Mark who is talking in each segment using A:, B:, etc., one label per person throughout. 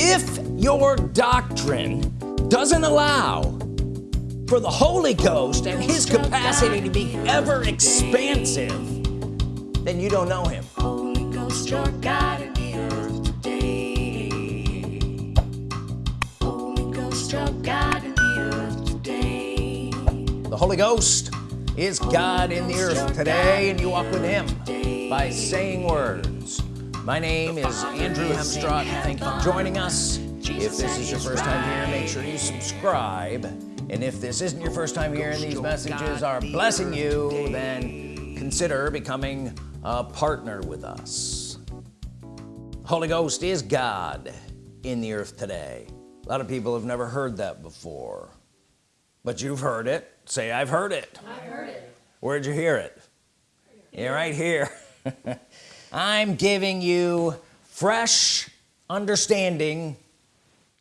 A: if your doctrine doesn't allow for the Holy Ghost and his capacity to be ever expansive then you don't know him.
B: Holy Ghost, your God in the earth today. Holy Ghost, your God in the earth today.
A: the Holy Ghost is God in the earth today and you walk with him by saying words my name is Andrew Hemstrott thank you for joining us. If this is your first time here make sure you subscribe. And if this isn't your first time here and these messages are blessing you then consider becoming a partner with us. Holy Ghost is God in the earth today. A lot of people have never heard that before but you've heard it. Say I've heard it.
C: I've heard it.
A: where'd you hear it? Yeah right here I'm giving you fresh understanding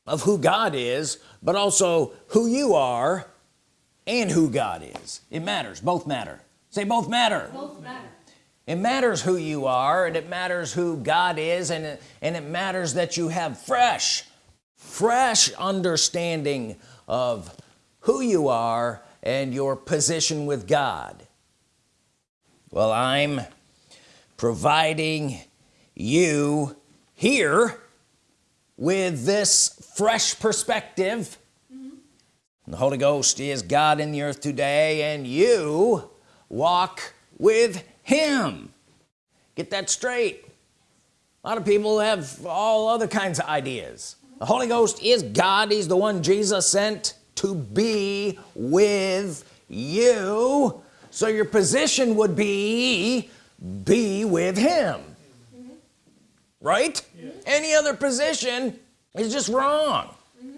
A: of who God is but also who you are and who God is. It matters. Both matter. Say both matter.
C: Both matter.
A: it matters who you are and it matters who God is and it, and it matters that you have fresh fresh understanding of who you are and your position with God. Well I'm providing you here with this fresh perspective. The Holy Ghost is God in the earth today and you walk with him. Get that straight. A lot of people have all other kinds of ideas. The Holy Ghost is God. He's the one Jesus sent to be with you. So your position would be be with him. Right? Any other position is just wrong. Mm-hmm.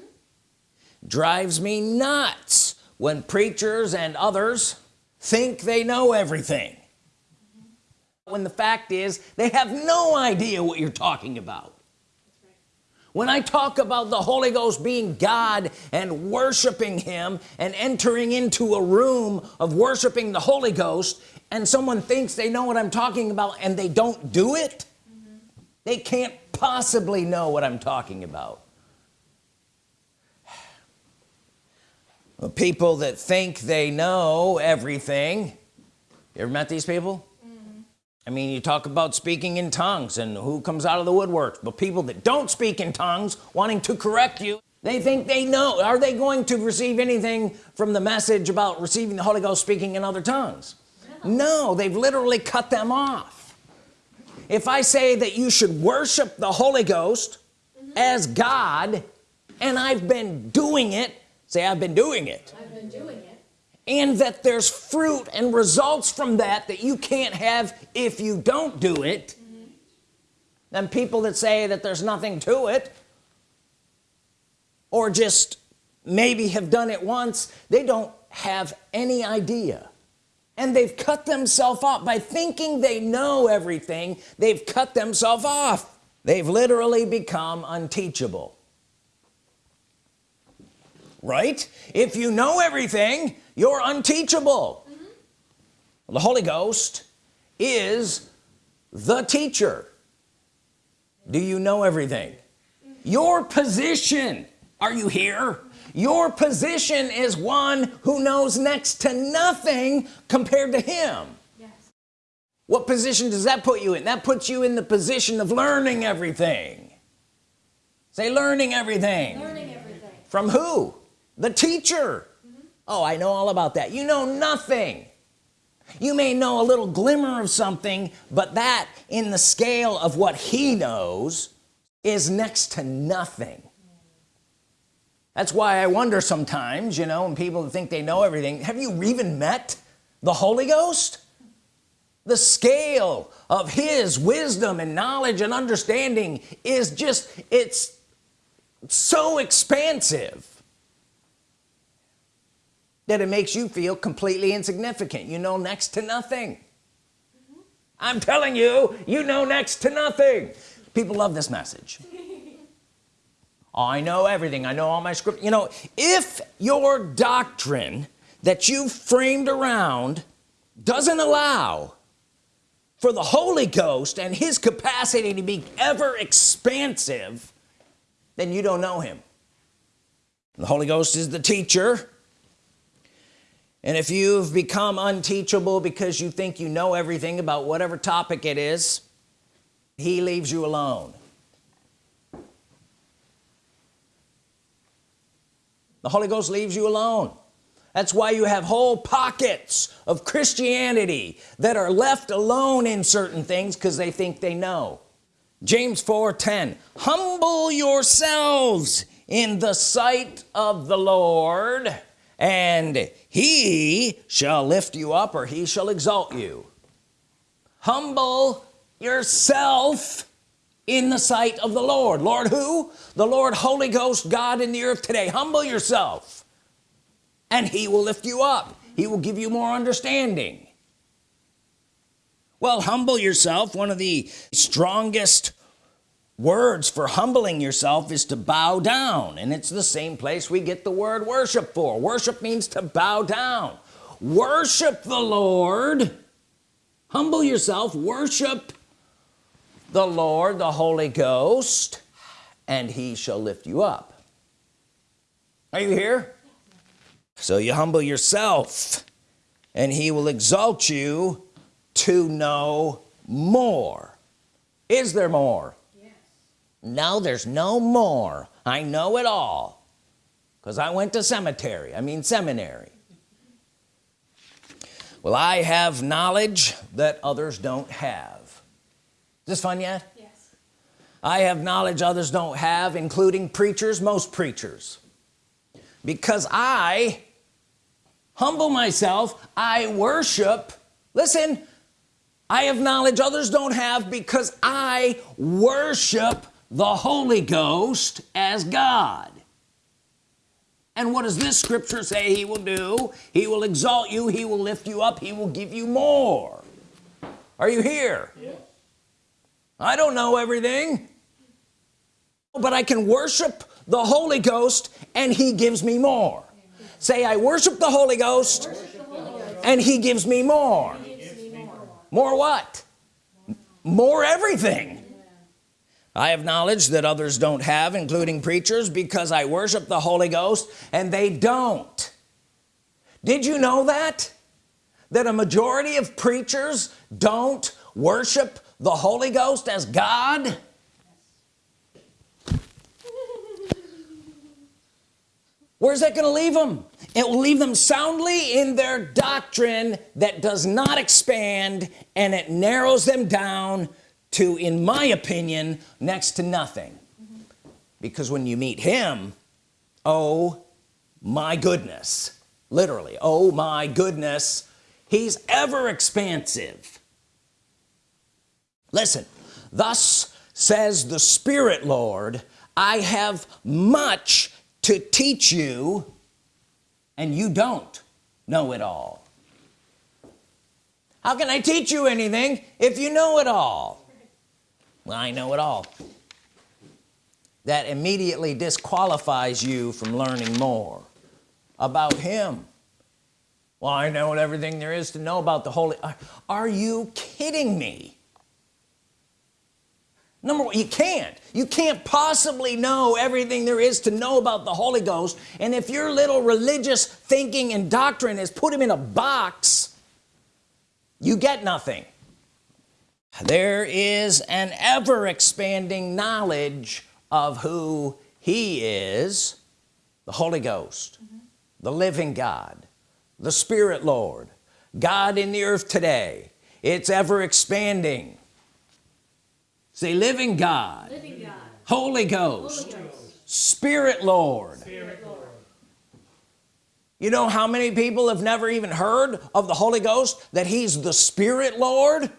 A: Drives me nuts when preachers and others think they know everything. Mm-hmm. When the fact is they have no idea what you're talking about when I talk about the Holy Ghost being God and worshiping him and entering into a room of worshiping the Holy Ghost and someone thinks they know what I'm talking about and they don't do it they can't possibly know what I'm talking about. People that think they know everything you ever met these people I mean you talk about speaking in tongues and who comes out of the woodwork but people that don't speak in tongues wanting to correct you they think they know. Are they going to receive anything from the message about receiving the Holy Ghost speaking in other tongues? No. They've literally cut them off. If I say that you should worship the Holy Ghost mm-hmm. as God and I've been doing it say I've been doing it.
C: I've been doing it.
A: And that there's fruit and results from that that you can't have if you don't do it. Then people that say that there's nothing to it or just maybe have done it once they don't have any idea. And they've cut themselves off. By thinking they know everything they've cut themselves off. They've literally become unteachable right? If you know everything you're unteachable. Mm-hmm. The Holy Ghost is the teacher. Do you know everything? Mm-hmm. Your position. Are you here? Your position is one who knows next to nothing compared to him.
C: Yes.
A: what position does that put you in? That puts you in the position of learning everything. Say learning everything.
C: Learning everything.
A: from who the teacher. Oh I know all about that. You know nothing. You may know a little glimmer of something but that in the scale of what he knows is next to nothing. That's why I wonder sometimes you know and people think they know everything have you even met the Holy Ghost? The scale of his wisdom and knowledge and understanding is just it's so expansive that it makes you feel completely insignificant. You know next to nothing. I'm telling you you know next to nothing. People love this message. I know everything. I know all my script you know if your doctrine that you've framed around doesn't allow for the Holy Ghost and his capacity to be ever expansive then you don't know him. The Holy Ghost is the teacher and if you've become unteachable because you think you know everything about whatever topic it is he leaves you alone. The Holy Ghost leaves you alone. That's why you have whole pockets of Christianity that are left alone in certain things because they think they know. James 4:10 humble yourselves in the sight of the Lord and he shall lift you up or he shall exalt you. Humble yourself in the sight of the Lord. Lord who? The Lord Holy Ghost God in the earth today. Humble yourself and he will lift you up. He will give you more understanding. Well humble yourself one of the strongest words for humbling yourself is to bow down and it's the same place we get the word worship for. Worship means to bow down. Worship the Lord. Humble yourself. Worship the Lord the Holy Ghost and he shall lift you up. Are you here? So you humble yourself and he will exalt you to know more. Is there more no there's no more. I know it all. Because I went to cemetery I mean seminary. Well I have knowledge that others don't have. Is this fun yet?
C: Yes.
A: I have knowledge others don't have including preachers most preachers. Because I humble myself I worship listen I have knowledge others don't have because I worship the Holy Ghost as God. And what does this scripture say he will do? He will exalt you he will lift you up he will give you more. Are you here?
C: Yes.
A: I don't know everything but I can worship the Holy Ghost and he gives me more. Say I worship the Holy Ghost and he gives me more. More what? More everything I have knowledge that others don't have including preachers because I worship the Holy Ghost and they don't. Did you know that? That a majority of preachers don't worship the Holy Ghost as God? Where's that gonna leave them it will leave them soundly in their doctrine that does not expand and it narrows them down to in my opinion next to nothing. Because when you meet him oh my goodness literally oh my goodness he's ever expansive. Listen thus says the Spirit Lord I have much to teach you and you don't know it all. How can I teach you anything if you know it all I know it all. That immediately disqualifies you from learning more about him. Well I know everything there is to know about the Holy are, are you kidding me? Number one you can't. You can't possibly know everything there is to know about the Holy Ghost. And if your little religious thinking and doctrine is put him in a box you get nothing there is an ever-expanding knowledge of who he is the Holy Ghost mm-hmm. the living God the Spirit Lord God in the earth today it's ever expanding say living God
C: Living God.
A: Holy Ghost
C: Holy Ghost.
A: Spirit Lord
C: Spirit Lord.
A: you know how many people have never even heard of the Holy Ghost that he's the Spirit Lord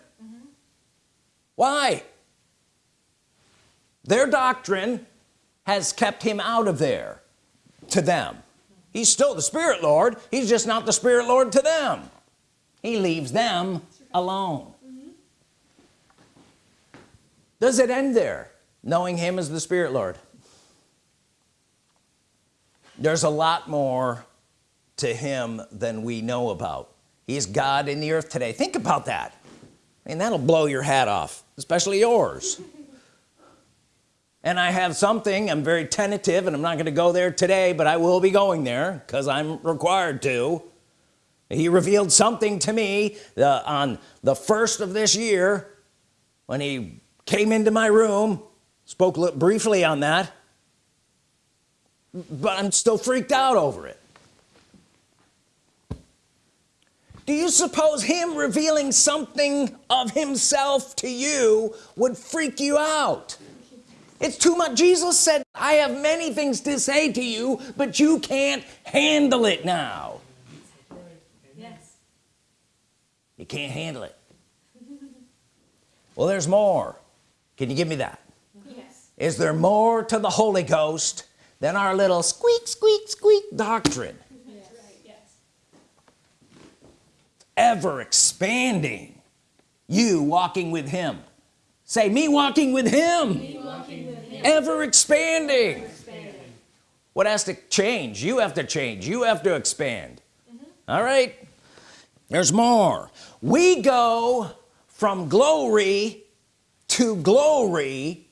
A: why? Their doctrine has kept him out of there to them. He's still the Spirit Lord. He's just not the Spirit Lord to them. He leaves them alone. Does it end there knowing him as the Spirit Lord? There's a lot more to him than we know about. He's God in the earth today. Think about that and that'll blow your hat off especially yours. And I have something I'm very tentative and I'm not going to go there today but I will be going there because I'm required to. He revealed something to me on the first of this year when he came into my room spoke briefly on that but I'm still freaked out over it do you suppose him revealing something of himself to you would freak you out? It's too much. Jesus said I have many things to say to you but you can't handle it now.
C: Yes.
A: you can't handle it. Well there's more. Can you give me that?
C: Yes.
A: is there more to the Holy Ghost than our little squeak squeak squeak doctrine
C: Yes. Yes.
A: Ever expanding you walking with him. Say me walking with him, ever expanding. What has to change? You have to change. You have to expand. Mm-hmm. All right? There's more. We go from glory to glory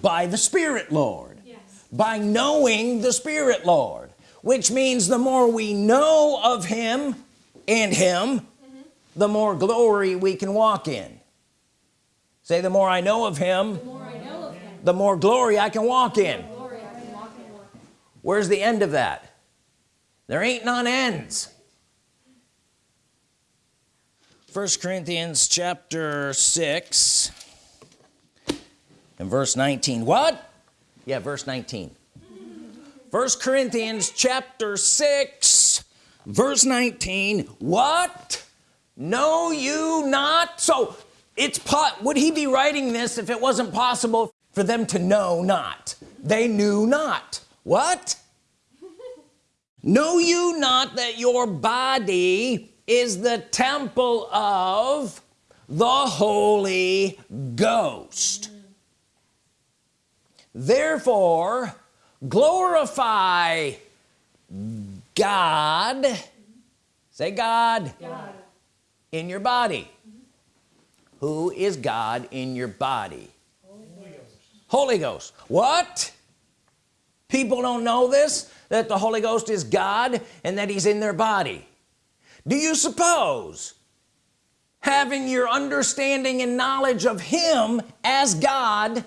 A: by the Spirit Lord.
C: Yes.
A: by knowing the Spirit Lord which means the more we know of him and him mm-hmm. the more glory we can walk in. Say the more I know of him
C: The more know of him,
A: the more glory I can walk in.
C: glory I can walk in.
A: where's the end of that? There ain't none ends. First Corinthians chapter 6 and verse 19 what? Yeah verse 19 first Corinthians chapter 6 verse 19 what? Know you not? So it's pot would he be writing this if it wasn't possible for them to know not? They knew not. What? Know you not that your body is the temple of the Holy Ghost? Mm-hmm. Therefore glorify God. Say God.
C: God.
A: in your body. Who is God in your body? Holy Ghost. Holy Ghost. What? People don't know this that the Holy Ghost is God and that he's in their body. Do you suppose having your understanding and knowledge of him as God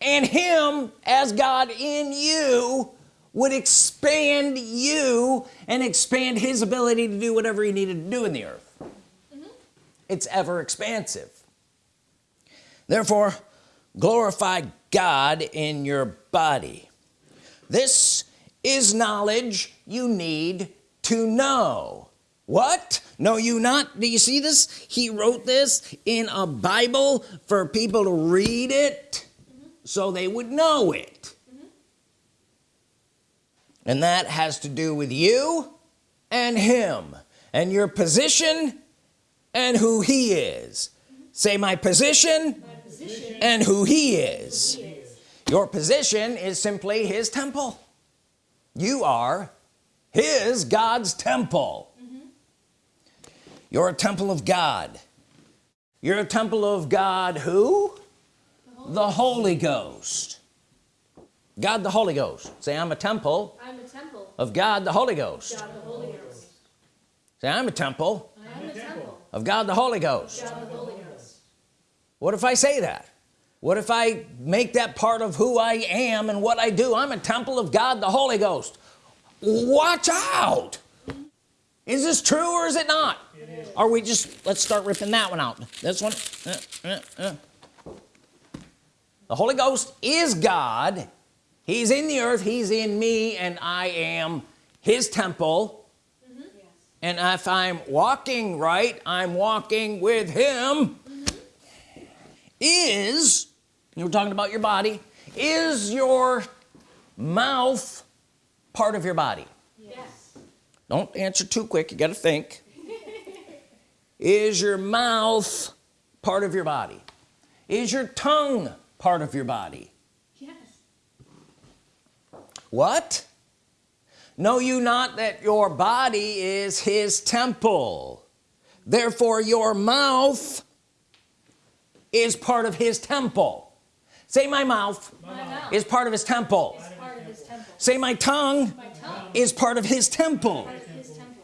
A: and him as God in you would expand you and expand his ability to do whatever he needed to do in the earth. Mm-hmm. It's ever expansive. Therefore glorify God in your body. This is knowledge you need to know. What? Know you not? Do you see this? He wrote this in a Bible for people to read it mm-hmm. so they would know it and that has to do with you and him and your position and who he is. Say my position
C: My position
A: and who he is. Your position is simply his temple. You are his God's temple. You're a temple of God. You're a temple of God who? The Holy Ghost God the Holy Ghost say I'm a temple
C: I'm a temple.
A: of God the Holy Ghost
C: God the Holy Ghost.
A: say I'm a temple
C: I am a temple.
A: of God the Holy Ghost
C: God the Holy Ghost.
A: what if I say that what if I make that part of who I am and what I do I'm a temple of God the Holy Ghost watch out is this true or is it not it is. are we just let's start ripping that one out this one uh, uh, uh. the Holy Ghost is God he's in the earth he's in me and I am his temple
C: Yes.
A: and if I'm walking right I'm walking with him mm-hmm. is you were talking about your body is your mouth part of your body
C: Yes.
A: don't answer too quick you got to think is your mouth part of your body is your tongue part of your body. What? Know you not that your body is his temple? Therefore your mouth is part of his temple. Say my mouth
C: My mouth
A: is part of his temple.
C: of his temple.
A: say my tongue
C: My tongue
A: is part of his temple.
C: is part of his temple.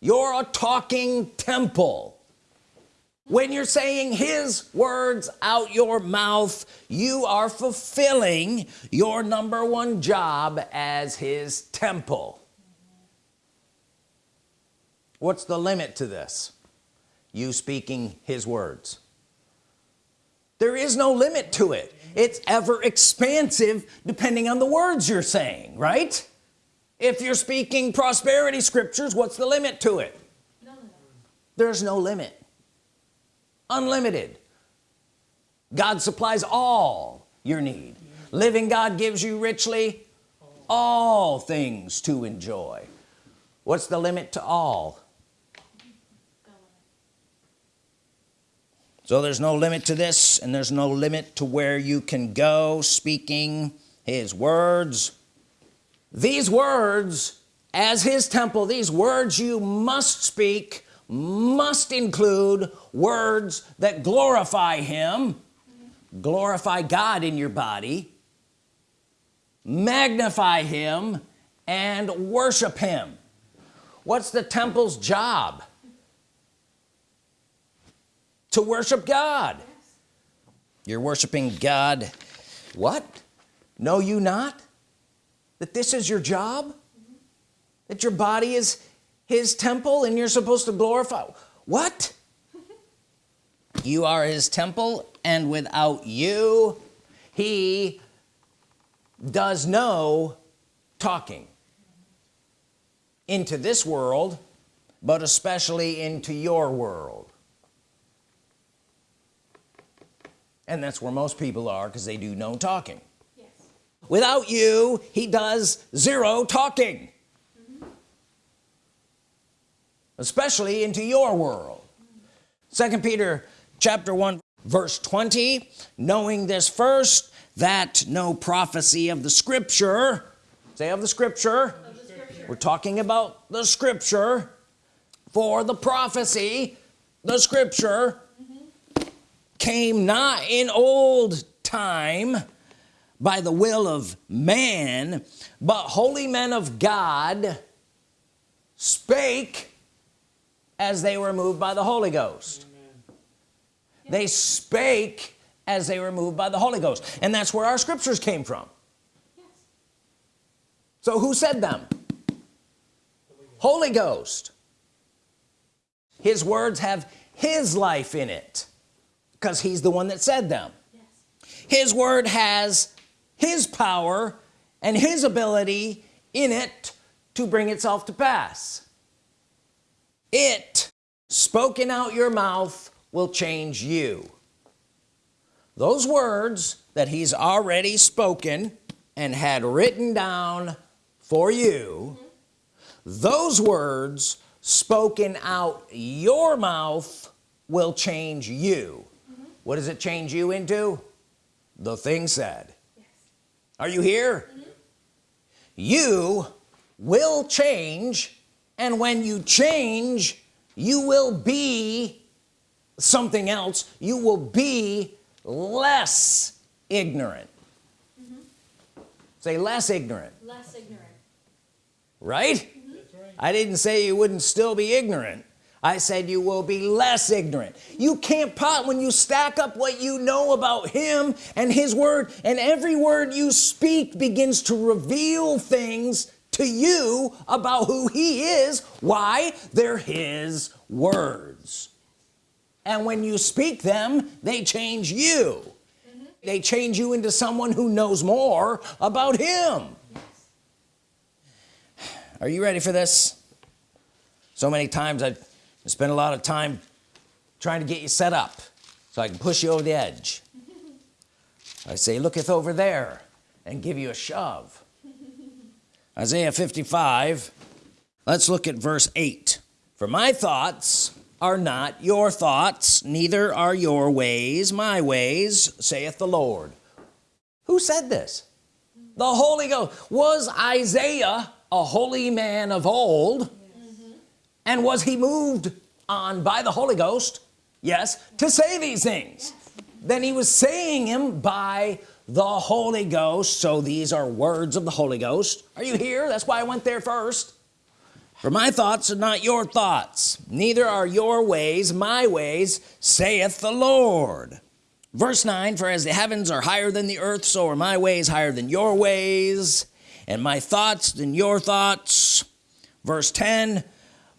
A: you're a talking temple when you're saying his words out your mouth you are fulfilling your number one job as his temple. What's the limit to this? You speaking his words. There is no limit to it. It's ever expansive depending on the words you're saying right? If you're speaking prosperity scriptures what's the limit to it? There's no limit unlimited. God supplies all your need. Living God gives you richly all things to enjoy. What's the limit to all? So there's no limit to this and there's no limit to where you can go speaking his words. These words as his temple these words you must speak must include words that glorify him glorify God in your body magnify him and worship him. What's the temple's job? To worship God. You're worshiping God. What? Know you not that this is your job? That your body is his temple and you're supposed to glorify. What? You are his temple and without you he does no talking into this world but especially into your world. And that's where most people are because they do no talking.
C: Yes.
A: without you he does zero talking especially into your world second Peter chapter 1 verse 20 knowing this first that no prophecy of the scripture say of the scripture
C: Of the scripture.
A: we're talking about the scripture for the prophecy the scripture came not in old time by the will of man but holy men of God spake as they were moved by the Holy Ghost. They spake as they were moved by the Holy Ghost. And that's where our scriptures came from.
C: Yes.
A: so who said them? Holy Ghost. His words have his life in it because he's the one that said them.
C: Yes.
A: his word has his power and his ability in it to bring itself to pass it spoken out your mouth will change you. Those words that he's already spoken and had written down for you those words spoken out your mouth will change you. What does it change you into? The thing said.
C: Yes.
A: are you here? Mm-hmm. You will change and when you change you will be something else. You will be less ignorant. Mm-hmm. Say less ignorant.
C: Less ignorant.
A: right? Mm-hmm. I didn't say you wouldn't still be ignorant. I said you will be less ignorant. You can't pot when you stack up what you know about him and his word and every word you speak begins to reveal things to you about who he is why they're his words. And when you speak them they change you. Mm-hmm. They change you into someone who knows more about him. Are you ready for this? So many times I spend a lot of time trying to get you set up so I can push you over the edge. I say looketh over there and give you a shove Isaiah 55 let's look at verse 8 for my thoughts are not your thoughts neither are your ways my ways saith the Lord. Who said this? The Holy Ghost. Was Isaiah a holy man of old? And was he moved on by the Holy Ghost? Yes to say these things. Then he was saying him by the Holy Ghost. So these are words of the Holy Ghost. Are you here? That's why I went there first. For my thoughts are not your thoughts neither are your ways my ways saith the Lord. Verse 9 for as the heavens are higher than the earth so are my ways higher than your ways and my thoughts than your thoughts. Verse 10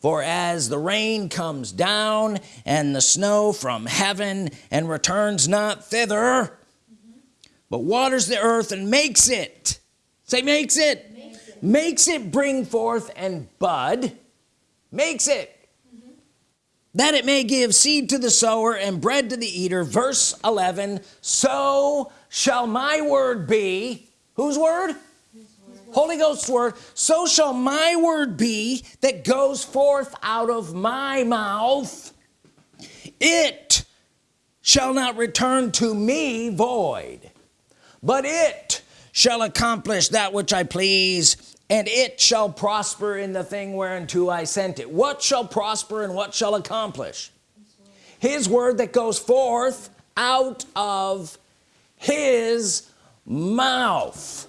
A: for as the rain comes down and the snow from heaven and returns not thither but waters the earth and makes it. Say makes it. Makes it, makes it bring forth and bud. Makes it. That it may give seed to the sower and bread to the eater. Verse 11 so shall my word be. Whose word? Holy Ghost's word. So shall my word be that goes forth out of my mouth. It shall not return to me void but it shall accomplish that which I please and it shall prosper in the thing whereunto I sent it. What shall prosper and what shall accomplish? His word that goes forth out of his mouth.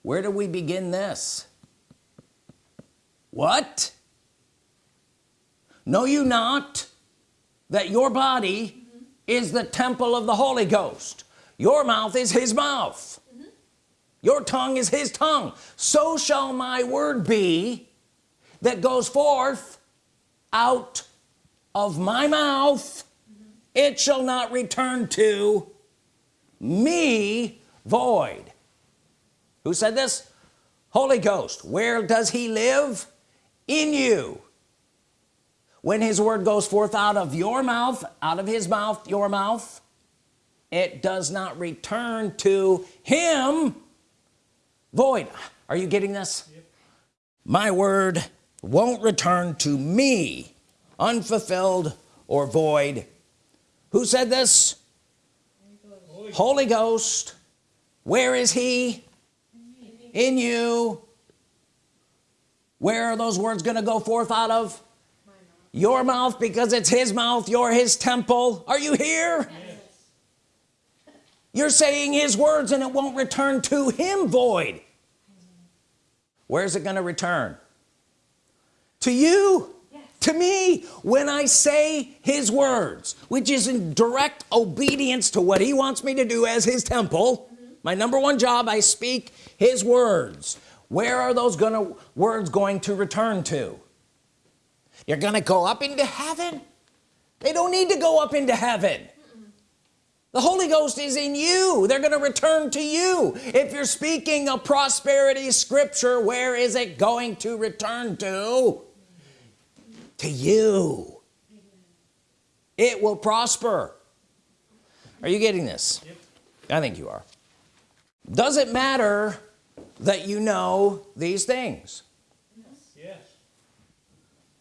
A: Where do we begin this? What? Know you not that your body is the temple of the Holy Ghost your mouth is his mouth. Your tongue is his tongue. So shall my word be that goes forth out of my mouth. It shall not return to me void. Who said this? Holy Ghost where does he live? In you. When his word goes forth out of your mouth out of his mouth your mouth it does not return to him void are you getting this yep. my word won't return to me unfulfilled or void who said this Holy Ghost, Holy Ghost. where is he in you where are those words to go forth out of mouth. your mouth because it's his mouth you're his temple are you here yes. You're saying his words and it won't return to him void. Where's it going to return? To you? Yes. to me? When I say his words which is in direct obedience to what he wants me to do as his temple mm -hmm. my number one job I speak his words. Where are those gonna words going to return to? You're gonna go up into heaven? They don't need to go up into heaven the Holy Ghost is in you. They're gonna return to you. If you're speaking a prosperity scripture where is it going to return to? To you. It will prosper. Are you getting this? Yep. I think you are. Does it matter that you know these things.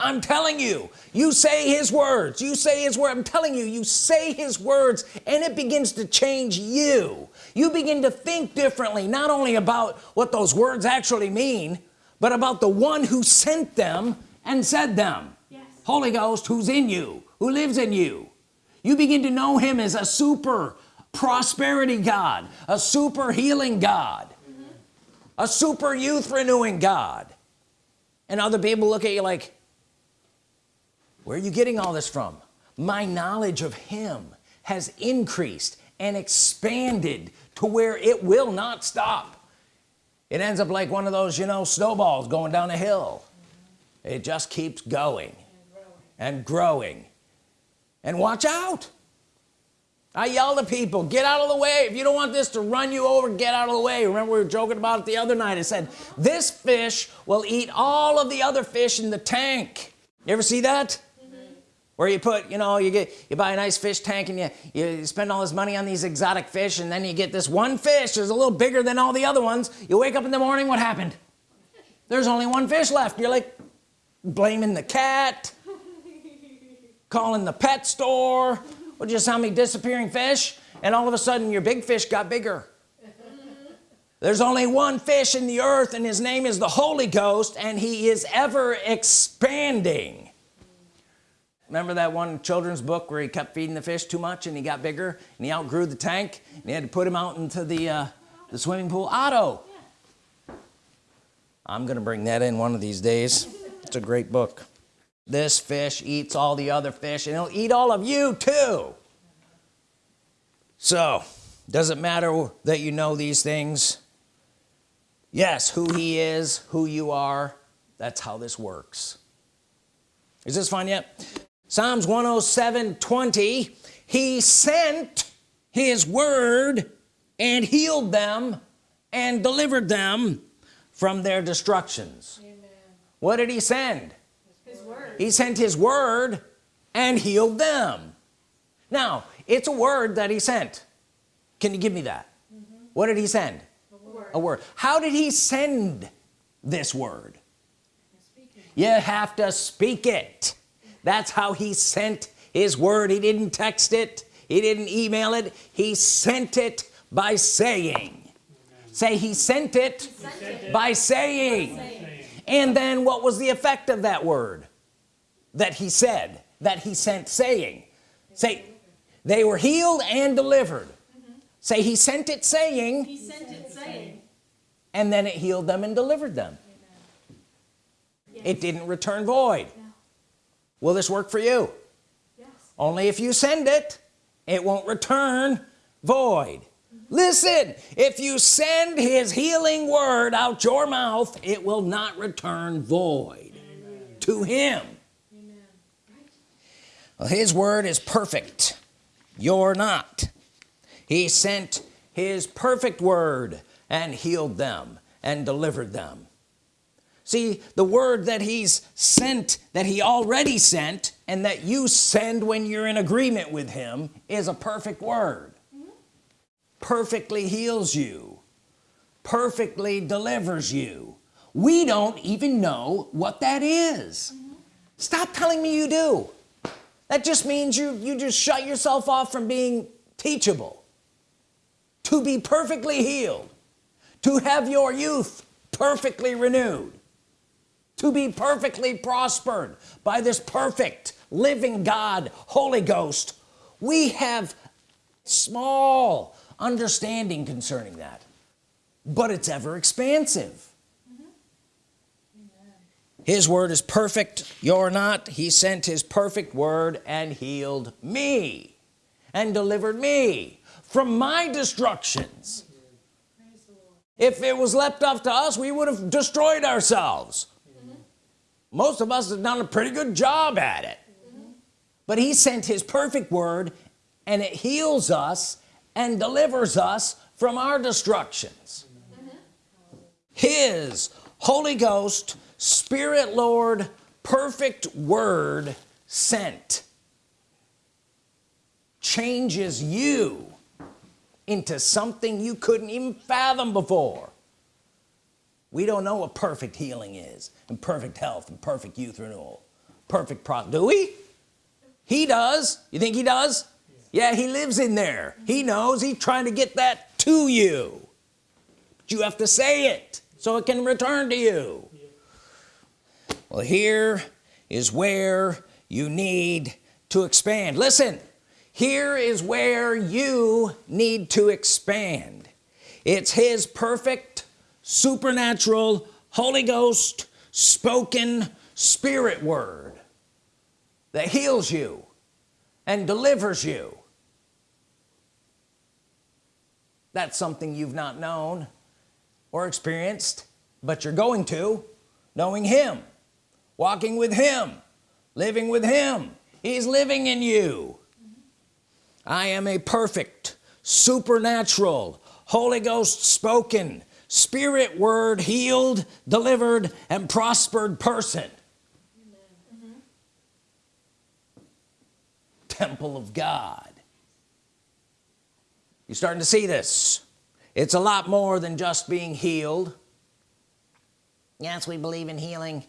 A: I'm telling you. You say his words. You say his word. I'm telling you you say his words and it begins to change you. You begin to think differently not only about what those words actually mean but about the one who sent them and said them. Yes. Holy Ghost who's in you? Who lives in you? You begin to know him as a super prosperity God a super healing God mm-hmm. a super youth renewing God. And other people look at you like where are you getting all this from? My knowledge of him has increased and expanded to where it will not stop. It ends up like one of those you know snowballs going down a hill. It just keeps going and growing. And, watch out! I yell to people get out of the way. If you don't want this to run you over get out of the way. Remember we were joking about it the other night? I said this fish will eat all of the other fish in the tank. You ever see that. Where you put you know you get you buy a nice fish tank and you you spend all this money on these exotic fish and then you get this one fish that's a little bigger than all the other ones. You wake up in the morning what happened? There's only one fish left. You're like blaming the cat calling the pet store well just how many disappearing fish and all of a sudden your big fish got bigger. There's only one fish in the earth and his name is the Holy Ghost and he is ever expanding remember that one children's book where he kept feeding the fish too much and he got bigger and he outgrew the tank and he had to put him out into the uh, the swimming pool? Otto! I'm gonna bring that in one of these days. It's a great book. This fish eats all the other fish and it'll eat all of you too! So does it matter that you know these things? Yes who he is who you are that's how this works. Is this fun yet Psalms 107 20 he sent his word and healed them and delivered them from their destructions.
C: Amen.
A: what did he send?
C: His word.
A: he sent his word and healed them. Now it's a word that he sent. Can you give me that? Mm-hmm. What did he send?
C: The word.
A: a word. How did he send this word? You have to speak it that's how he sent his word he didn't text it he didn't email it he sent it by saying say he sent it
C: Sent it.
A: by saying
C: Saying.
A: and then what was the effect of that word that he said that he sent saying say they were healed and delivered say he sent it saying
C: He sent it saying.
A: and then it healed them and delivered them it didn't return void
C: No.
A: Will this work for you
C: Yes.
A: only if you send it it won't return void listen if you send his healing word out your mouth it will not return void to him
C: Amen. Right.
A: well, his word is perfect you're not he sent his perfect word and healed them and delivered them see the word that he's sent that he already sent and that you send when you're in agreement with him is a perfect word. Perfectly heals you. Perfectly delivers you. We don't even know what that is. Stop telling me you do. That just means you you just shut yourself off from being teachable. To be perfectly healed. To have your youth perfectly renewed to be perfectly prospered by this perfect living God Holy Ghost. We have small understanding concerning that but it's ever expansive. His word is perfect. You're not. He sent his perfect word and healed me and delivered me from my destructions.
C: Praise the Lord.
A: if it was left up to us we would have destroyed ourselves most of us have done a pretty good job at it. But he sent his perfect word and it heals us and delivers us from our destructions. His Holy Ghost Spirit Lord perfect word sent changes you into something you couldn't even fathom before we don't know what perfect healing is and perfect health and perfect youth renewal. Perfect pro do we? He does. You think he does? Yeah he lives in there. He knows. He's trying to get that to you. But you have to say it so it can return to you. Well here is where you need to expand. Listen here is where you need to expand. It's his perfect supernatural Holy Ghost spoken spirit word that heals you and delivers you. That's something you've not known or experienced but you're going to knowing him walking with him living with him. He's living in you. I am a perfect supernatural Holy Ghost spoken spirit word healed delivered and prospered person. Temple of God. You starting to see this? It's a lot more than just being healed. Yes we believe in healing.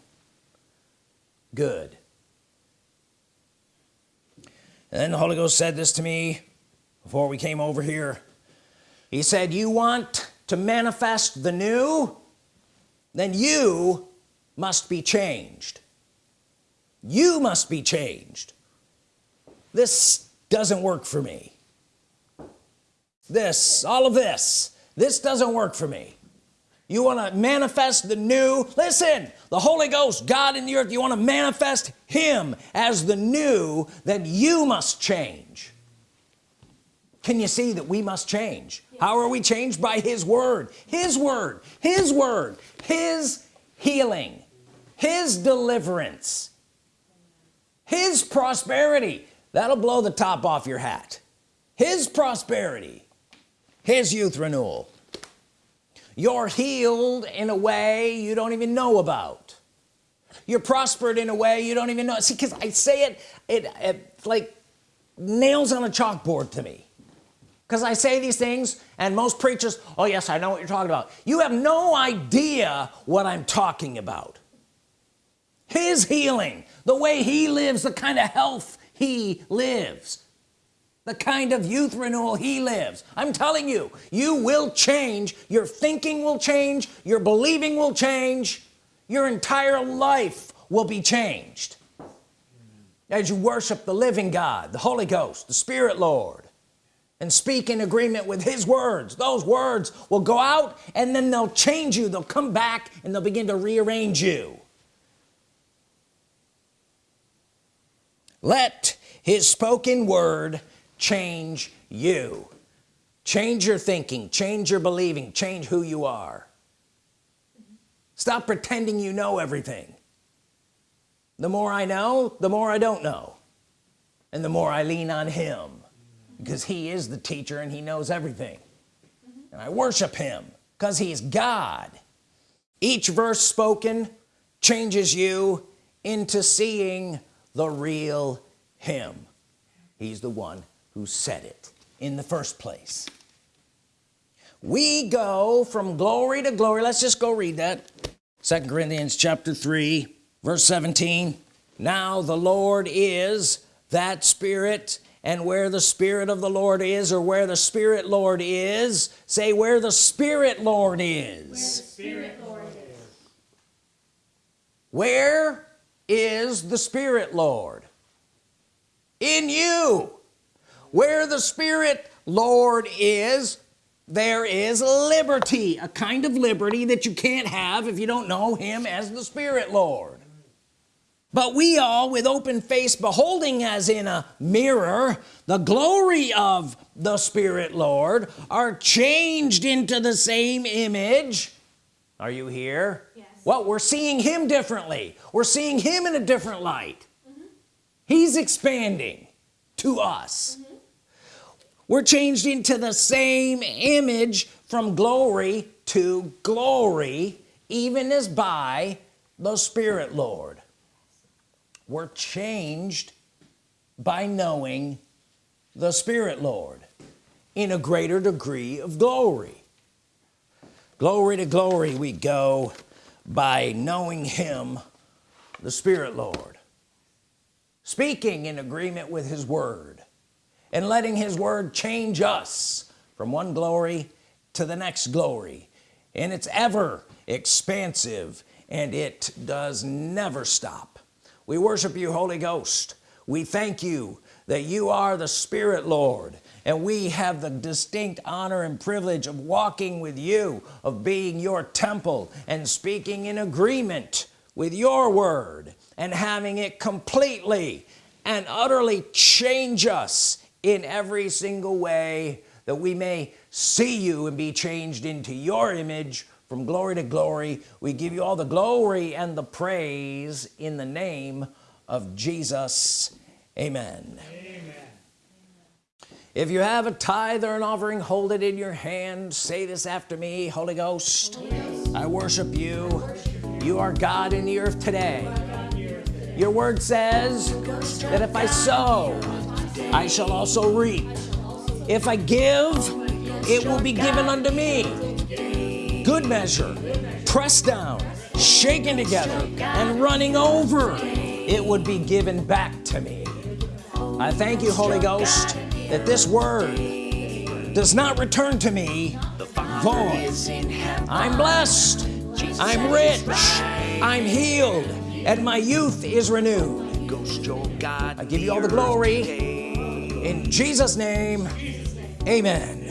A: Good. And then the Holy Ghost said this to me before we came over here. He said you want to manifest the new then you must be changed. You must be changed. This doesn't work for me. This all of this this doesn't work for me. You want to manifest the new listen the Holy Ghost God in the earth you want to manifest him as the new then you must change can you see that we must change? How are we changed? By his word. His word. His word. His healing. His deliverance. His prosperity. That'll blow the top off your hat. His prosperity. His youth renewal. You're healed in a way you don't even know about. You're prospered in a way you don't even know. See because I say it it, it like nails on a chalkboard to me because I say these things and most preachers oh yes I know what you're talking about. You have no idea what I'm talking about. His healing the way he lives the kind of health he lives the kind of youth renewal he lives. I'm telling you you will change. Your thinking will change. Your believing will change. Your entire life will be changed. As you worship the living God the Holy Ghost the Spirit Lord and speak in agreement with his words. Those words will go out and then they'll change you. They'll come back and they'll begin to rearrange you. Let his spoken word change you. Change your thinking. Change your believing. Change who you are. Stop pretending you know everything. The more I know the more I don't know. And the more I lean on him because he is the teacher and he knows everything. And I worship him because he's God. Each verse spoken changes you into seeing the real him. He's the one who said it in the first place. We go from glory to glory. Let's just go read that. Second Corinthians chapter 3 verse 17 now the Lord is that spirit and where the Spirit of the Lord is or where the Spirit Lord is say where the Spirit Lord is.
C: Spirit Lord is.
A: where is the Spirit Lord? In you. Where the Spirit Lord is there is liberty a kind of liberty that you can't have if you don't know him as the Spirit Lord but we all with open face beholding as in a mirror the glory of the Spirit Lord are changed into the same image. Are you here?
C: Yes.
A: well we're seeing him differently. We're seeing him in a different light. Mm-hmm. He's expanding to us. Mm-hmm. We're changed into the same image from glory to glory even as by the Spirit Lord we're changed by knowing the Spirit Lord in a greater degree of glory. Glory to glory we go by knowing him the Spirit Lord. Speaking in agreement with his word and letting his word change us from one glory to the next glory. And it's ever expansive and it does never stop we worship you Holy Ghost. We thank you that you are the Spirit Lord and we have the distinct honor and privilege of walking with you of being your temple and speaking in agreement with your word and having it completely and utterly change us in every single way that we may see you and be changed into your image from glory to glory we give you all the glory and the praise in the name of Jesus. Amen. Amen. if you have a tithe or an offering hold it in your hand. Say this after me Holy Ghost I worship you. You are God in the earth today. Your word says that if I sow I shall also reap. If I give it will be given unto me good measure pressed down shaken together and running over it would be given back to me. I thank you Holy Ghost that this word does not return to me void. I'm blessed. I'm rich. I'm healed and my youth is renewed. I give you all the glory. In Jesus name amen